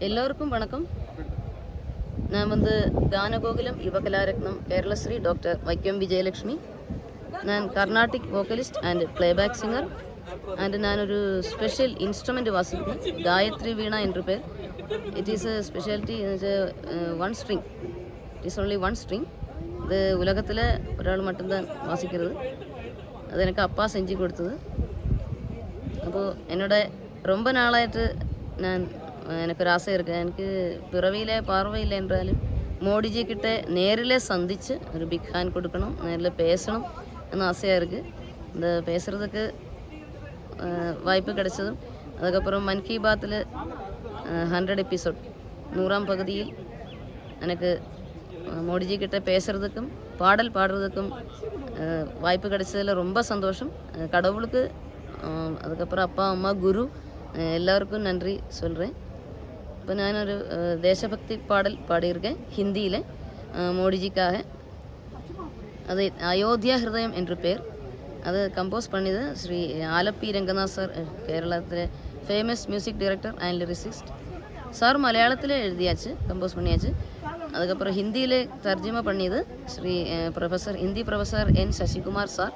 எல்லோருக்கும் வணக்கம் நான் வந்து கானகோகுலம் யுவகலாரத்னம் கேரளஸ்ரீ டாக்டர் வைக்கம் விஜயலக்ஷ்மி நான் Carnatic vocalist and playback singer and ഞാനൊരു സ്പെഷ്യൽ ഇൻസ്ട്രുമെൻ്റ് വാസിക്കുന്നു ഗായത്രി വീണ என்று பேர் it is a speciality one string it is only one string இது உலகத்தில் ஒரு மட்டும்தான் வாசிக்கிறது அது எனக்கு அப்பா செஞ்சு கொடுத்தது അപ്പോൾ എന്നോട് ரொம்ப நாளாயிட்டு நான் எனக்கு ஒரு ஆசை இருக்கு எனக்கு பிறவியிலே பார்வையில்லை என்றாலும் மோடிஜி கிட்ட நேரில் சந்திச்சு ஒரு பிக் ஹேண்ட் கொடுக்கணும் நேரில் பேசணும் എന്ന് ஆசையாக இருக்குது இந்த பேசுகிறதுக்கு வாய்ப்பு கிடைச்சதும் அதுக்கப்புறம் மன் கி பாத்தில் ஹண்ட்ரட் எபிசோட் நூறாம் பகுதியில் எனக்கு அஹ், மோடிஜி கிட்ட பேசுகிறதுக்கும் பாடல் பாடுறதுக்கும் அஹ், வாய்ப்பு கிடைச்சதில் ரொம்ப சந்தோஷம் அஹ், கடவுளுக்கு அஹ், அதுக்கப்புறம் அப்பா அம்மா குரு அஹ், எல்லாருக்கும் நன்றி சொல்கிறேன் இப்போ நான் ஒரு அஹ், தேசபக்தி பாடல் பாடியிருக்கேன் ஹிந்தியில் மோடிஜிக்காக அது அயோத்தியா ஹிருதயம் என்று பேர் அது கம்போஸ் பண்ணியது ஸ்ரீ ஆலப்பி രംഗനാഥ് സാർ കേരളത്തിലെ famous music director and lyricist sir மலையாளத்தில் எழுதியாச்சு கம்போஸ் பண்ணியாச்சு அதுக்கப்புறம் ஹிந்தியில் தர்ஜுமா பண்ணியது ஸ்ரீ அஹ், professor Hindi professor N Sasikumar sir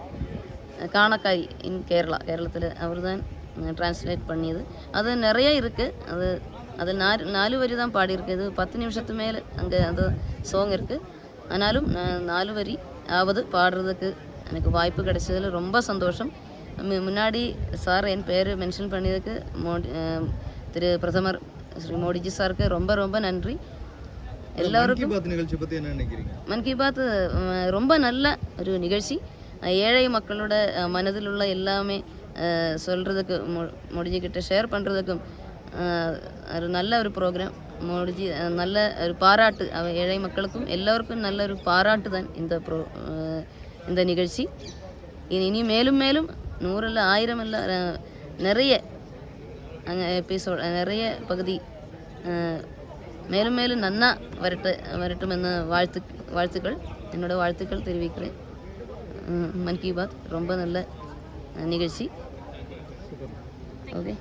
அஹ், காணக்காரி இன் கேரளா கேரளத்தில் அவர் தான் டிரான்ஸ்லேட் பண்ணியது அது நிறைய இருக்குது அது அதில் நாலு நாலு வரி தான் பாடியிருக்கு. இது பத்து நிமிஷத்து மேலே அங்கே அந்த சாங் இருக்குது ஆனாலும் நான் நாலு வரி ஆவது பாடுறதுக்கு எனக்கு வாய்ப்பு கிடைச்சதில் ரொம்ப சந்தோஷம். முன்னாடி சார் என் பேர் மென்ஷன் பண்ணியதுக்கு மோடி திரு பிரதமர் ஸ்ரீ மோடிஜி சாருக்கு ரொம்ப ரொம்ப நன்றி. எல்லாருக்கும் பாத் நிகழ்ச்சி பத்தி என்ன நினைக்கிறீங்க? மன் கி பாத் ரொம்ப நல்ல ஒரு நிகழ்ச்சி. ஏழை மக்களோட மனதில் உள்ள எல்லாமே மோடிஜி கிட்ட ஷேர் பண்ணுறதுக்கும் ஒரு நல்ல ஒரு ப்ரோக்ராம் மோடிஜி அஹ், நல்ல ஒரு பாராட்டு. ஏழை மக்களுக்கும் எல்லோருக்கும் நல்ல ஒரு பாராட்டு தான் இந்த ப்ரோ இந்த நிகழ்ச்சி. இனி இனி மேலும் மேலும் நூறில் ஆயிரம் இல்லை நிறைய அங்கே எபிசோட் நிறைய பகுதி மேலும் மேலும் நன்னா வரட்டு வரட்டும் எന്ന வாழ்த்து வாழ்த்துக்கள். என்னோட வாழ்த்துக்கள் தெரிவிக்கிறேன். மன் கி பாத். ரொம்ப நல்ல நிகழ்ச்சி. ஓகே.